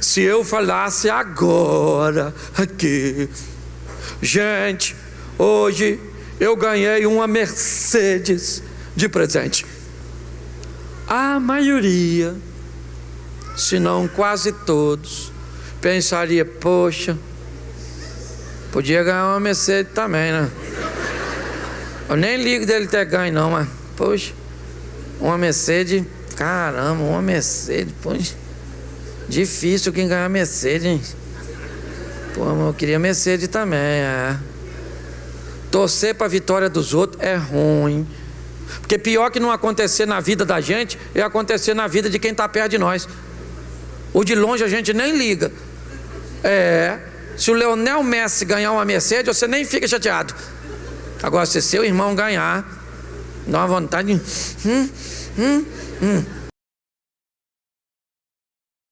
Se eu falasse agora aqui, gente, hoje eu ganhei uma Mercedes de presente. A maioria, se não quase todos, pensaria: poxa, podia ganhar uma Mercedes também, né? Eu nem ligo dele ter ganho, não, mas, poxa, uma Mercedes, caramba, uma Mercedes, poxa, difícil quem ganhar Mercedes? Pô, eu queria Mercedes também, é. Torcer para a vitória dos outros é ruim. Porque pior que não acontecer na vida da gente é acontecer na vida de quem está perto de nós. O de longe a gente nem liga. É. Se o Leonel Messi ganhar uma Mercedes, você nem fica chateado. Agora, se seu irmão ganhar, dá uma vontade de. Hum, hum, hum.